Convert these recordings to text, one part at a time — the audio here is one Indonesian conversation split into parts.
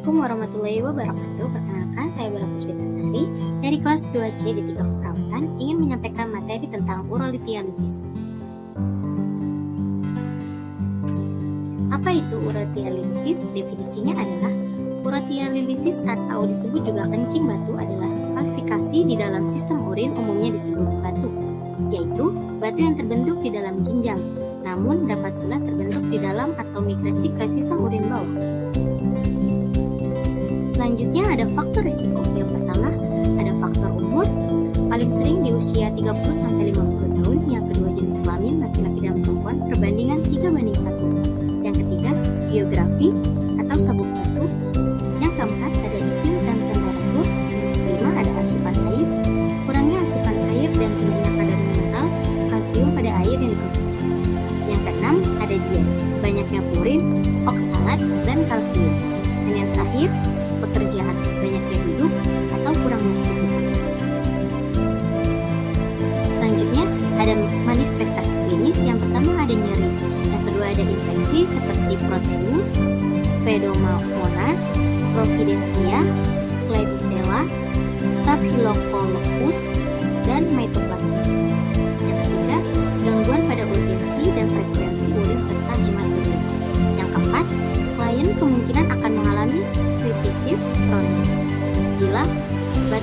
Assalamualaikum warahmatullahi wabarakatuh. Perkenalkan, saya Bella Puspitasari dari kelas 2C di 3 Keperawatan ingin menyampaikan materi tentang urolithialysis. Apa itu urolithialysis? Definisinya adalah urolithialysis atau disebut juga kencing batu adalah klasifikasi di dalam sistem urin umumnya disebut batu, yaitu batu yang terbentuk di dalam ginjal, namun dapat pula terbentuk di dalam atau migrasi ke sistem urin bawah. Selanjutnya ada faktor risiko. Yang pertama ada faktor umur, paling sering di usia 30-50 tahun. Yang kedua jenis kelamin laki-laki dan perempuan perbandingan 3 banding 1. Yang ketiga geografi atau sabuk batu. Yang keempat ada iklim dan temperatur. Yang kelima ada asupan air, kurangnya asupan air dan tingginya kadar mineral kalsium pada air yang dikonsumsi. Yang keenam ada diet, banyaknya purin, oksalat, dan kalsium. Yang terakhir pekerjaan, banyaknya duduk, atau kurangnya aktivitas. Selanjutnya, ada manifestasi klinis. Yang pertama ada nyeri, yang kedua ada infeksi seperti proteus, Pseudomonas, Providencia, Klebsiella, Staphylococcus, dan Mycoplasma. Yang ketiga, gangguan pada urgensi dan frekuensi urin serta hematuria.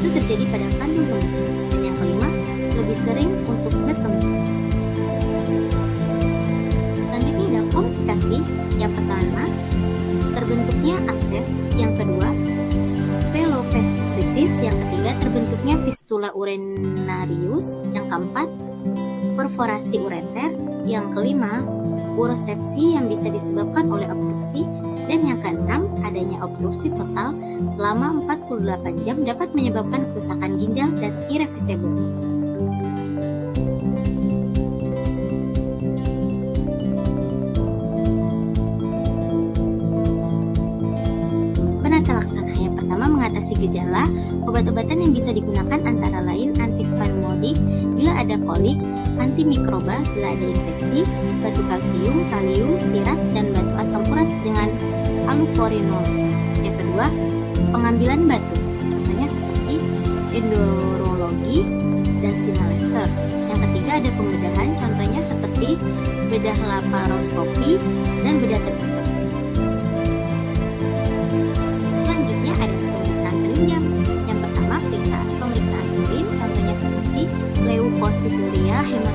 Batu terjadi pada kandung kemih. Dan yang kelima, lebih sering untuk berkembang. Selanjutnya ada komplikasi. Yang pertama, terbentuknya abses. Yang kedua, pelofestritis. Yang ketiga, terbentuknya fistula urinarius. Yang keempat, perforasi ureter. Yang kelima, urosepsi yang bisa disebabkan oleh obstruksi dan yang keenam adanya obstruksi total selama 48 jam dapat menyebabkan kerusakan ginjal dan irreversible. Penata laksana yang pertama mengatasi gejala obat-obatan yang bisa digunakan antara lain antispasmodik bila ada kolik, antimikroba bila ada infeksi, batu kalsium, kalium, sirat, dan batu asam urat dengan aluporinol. Yang kedua, pengambilan batu, contohnya seperti endurologi dan sinal laser. Yang ketiga ada pembedahan, contohnya seperti bedah laparoskopi dan bedah terbuka. Selanjutnya ada pemeriksaan penunjang. Yang pertama, pemeriksaan pemeriksaan urin, contohnya seperti leukosituria, hematuria,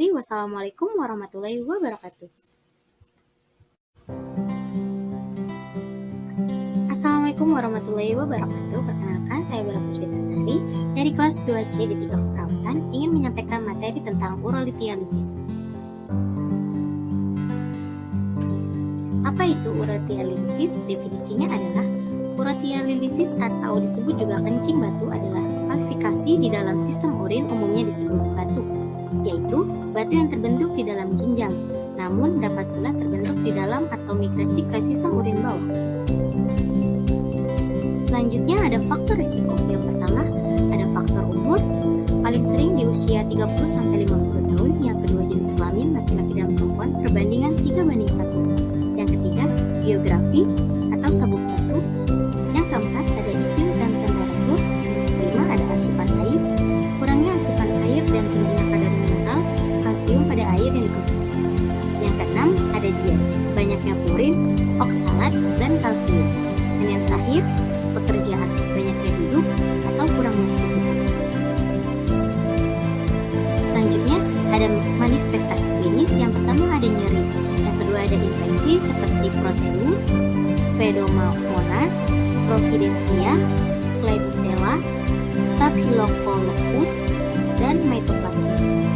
Akhiri wassalamualaikum warahmatullahi wabarakatuh. Assalamualaikum warahmatullahi wabarakatuh. Perkenalkan, saya Bella Puspitasari dari kelas 2C di 3 Keperawatan ingin menyampaikan materi tentang urolithialysis. Apa itu urolithialysis? Definisinya adalah urolithialysis atau disebut juga kencing batu adalah klasifikasi di dalam sistem urin umumnya disebut batu, yaitu batu yang terbentuk di dalam ginjal, namun dapat pula terbentuk di dalam atau migrasi ke sistem urin bawah. Selanjutnya ada faktor risiko. Yang pertama ada faktor umur, paling sering di usia 30-50 tahun. Yang kedua jenis kelamin laki-laki dan perempuan manifestasi klinis. Yang pertama ada nyeri, yang kedua ada infeksi seperti proteus, Pseudomonas, Providencia, Klebsiella, Staphylococcus, dan Mycoplasma.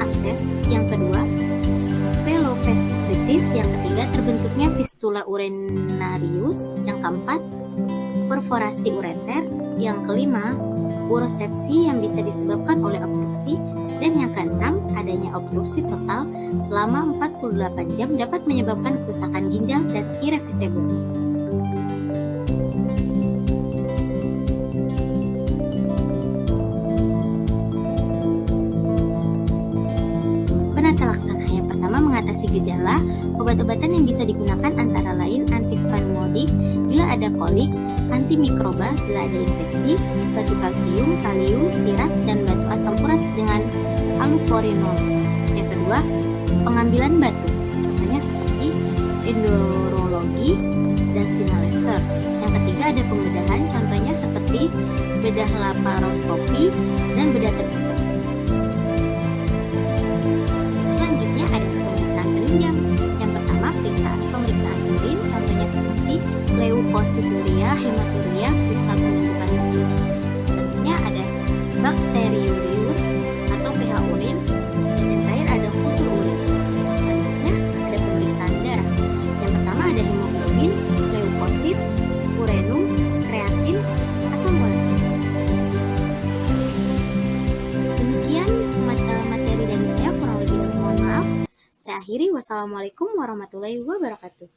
Abses. Yang kedua, pelofestritis. Yang ketiga, terbentuknya fistula urinarius. Yang keempat, perforasi ureter. Yang kelima, urosepsi yang bisa disebabkan oleh obstruksi. Dan yang keenam, adanya obstruksi total selama 48 jam dapat menyebabkan kerusakan ginjal dan irreversible. Yang bisa digunakan antara lain antispasmodik bila ada kolik, antimikroba bila ada infeksi, batu kalsium, kalium, sirat, dan batu asam urat dengan aluporinol. Yang kedua, pengambilan batu, contohnya seperti endurologi dan sinar laser. Yang ketiga ada pembedahan, contohnya seperti bedah laparoskopi dan bedah terbuka. Akhiri wassalamualaikum warahmatullahi wabarakatuh.